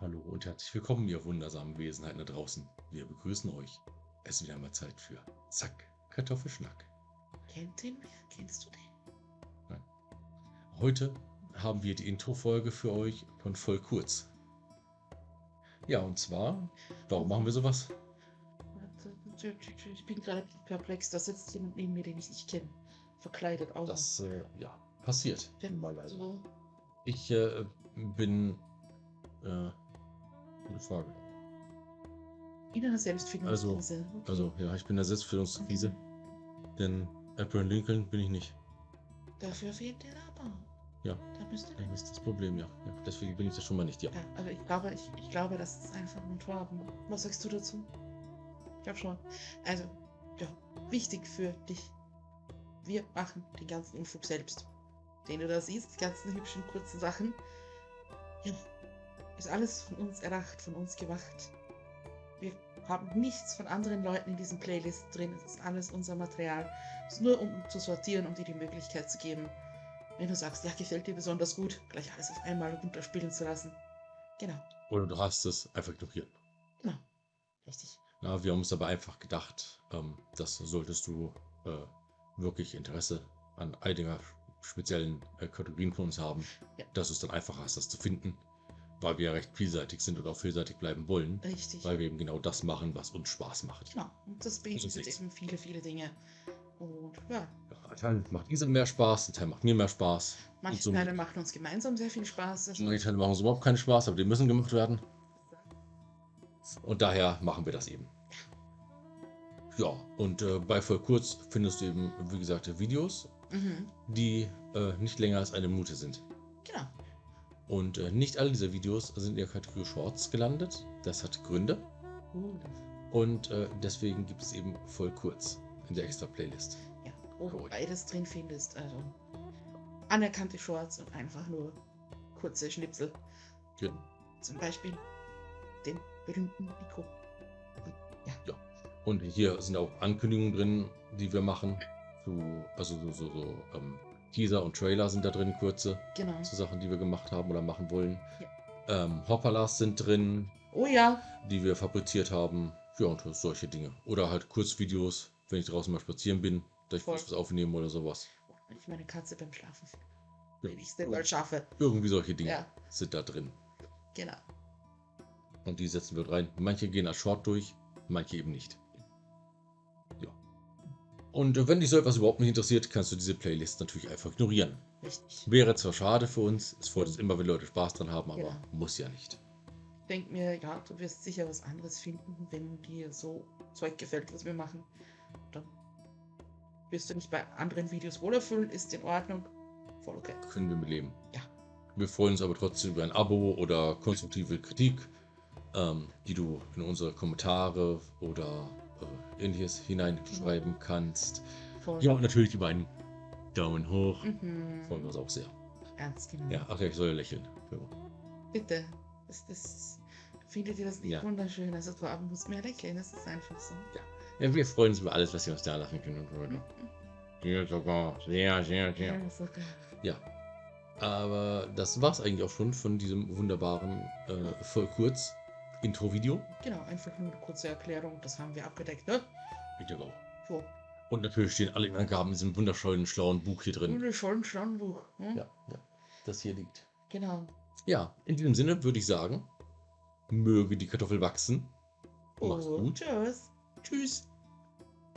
Hallo und herzlich willkommen, ihr wundersamen Wesenheiten da draußen. Wir begrüßen euch. Es ist wieder einmal Zeit für Zack, Kartoffelschnack. Kennt den wer? Kennst du den? Heute haben wir die Intro-Folge für euch von voll kurz. Ja, und zwar, warum machen wir sowas? Ich bin gerade perplex. Da sitzt jemand neben mir, den ich nicht kenne. Verkleidet auch. Das, äh, ja, passiert. Mal so. Ich äh, bin, äh, gute Frage. In einer Selbstfindungskrise. Okay. Also, ja, ich bin in der Selbstfindungskrise. Denn Abraham Lincoln bin ich nicht. Dafür fehlt der aber. Ja. Da müsste Das ist das Problem, ja. ja. Deswegen bin ich das schon mal nicht, ja. Ja, aber ich glaube, ich, ich glaube, das ist einfach ein Torben. Was sagst du dazu? Ich glaube schon. Also, ja, wichtig für dich. Wir machen den ganzen Unfug selbst. Den du da siehst, die ganzen hübschen kurzen Sachen. Ja, ist alles von uns erdacht, von uns gemacht. Wir haben nichts von anderen Leuten in diesen Playlists drin. Es ist alles unser Material. Es ist nur um zu sortieren, um dir die Möglichkeit zu geben, wenn du sagst, ja, gefällt dir besonders gut, gleich alles auf einmal runterspielen zu lassen. Genau, Oder du hast es einfach ignoriert. genau. Richtig. Ja, wir haben uns aber einfach gedacht, ähm, das solltest du äh, wirklich Interesse an einiger speziellen äh, Kategorien von uns haben, Ja. dass du es dann einfacher hast, das zu finden, weil wir ja recht vielseitig sind und auch vielseitig bleiben wollen, Richtig. weil wir eben genau das machen, was uns Spaß macht. Genau. Und das nichts. eben viele, viele Dinge. Und ja, Ja, ein Teil macht Isa mehr Spaß, ein Teil macht mir mehr Spaß. manche so, Teile machen uns gemeinsam sehr viel Spaß. Manche Teile machen uns überhaupt keinen Spaß, aber die müssen gemacht werden. Und daher machen wir das eben. Ja, und äh, bei voll kurz findest du eben, wie gesagt, Videos, mhm. die äh, nicht länger als eine Minute sind. Genau. Und äh, nicht alle dieser Videos sind in der Kategorie Shorts gelandet. Das hat Gründe. Uh, Und äh, deswegen gibt es eben voll kurz in der extra Playlist. ja, wo du Cool. beides drin findest. Also anerkannte Shorts und einfach nur kurze Schnipsel. Ja. Zum Beispiel den berühmten Nico. Und hier sind auch Ankündigungen drin, die wir machen. Zu, also so, so, so ähm, Teaser und Trailer sind da drin, kurze, Genau. zu Sachen, die wir gemacht haben oder machen wollen. Ähm, Hopperlas sind drin, Oh ja, die wir fabriziert haben. Ja, und solche Dinge. Oder halt Kurzvideos, wenn ich draußen mal spazieren bin, dass ich kurz was aufnehme oder sowas. wenn ich meine Katze beim Schlafen finde. Ja. Wenn ich mal schaffe. Irgendwie solche Dinge Ja, sind da drin. genau. Und die setzen wir rein. Manche gehen als Short durch, manche eben nicht. Ja. Und äh, wenn dich so etwas überhaupt nicht interessiert, kannst du diese Playlist natürlich einfach ignorieren. Richtig. Wäre zwar schade für uns, es freut uns immer, wenn Leute Spaß dran haben, aber Genau. muss ja nicht. Ich denke mir, ja, du wirst sicher was anderes finden, wenn dir so Zeug gefällt, was wir machen. Dann wirst du nicht bei anderen Videos wohlerfüllen, ist in Ordnung. Voll okay. Können wir mit leben. Ja. Wir freuen uns aber trotzdem über ein Abo oder konstruktive Kritik, ähm, die du in unsere Kommentare oder ähnliches hineinschreiben kannst. Voll. Ja, und natürlich über einen Daumen hoch. Mhm. Freuen wir uns auch sehr. Ernst genommen. Ja, ach ja, ich soll ja lächeln. Ja. Bitte. Das, das, findet ihr das nicht Ja. wunderschön? Also du musst mehr lächeln, das ist einfach so. Ja, wir freuen uns über alles, was ihr uns da lassen könnt. Und Mhm. so. Ja, sogar. Sehr, sehr, sehr. Ja, sogar. Ja. Aber das war's eigentlich auch schon von diesem wunderbaren, äh, voll kurz Intro-Video. Genau, einfach nur eine kurze Erklärung, das haben wir abgedeckt, ne? Auch. So. Und natürlich stehen alle Angaben in diesem wunderschönen, schlauen Buch hier drin. Wunderschön Stammbuch. Hm? Ja, ja, das hier liegt. Genau. Ja, in diesem Sinne würde ich sagen, möge die Kartoffel wachsen. Mach's Und gut. Tschüss. Tschüss.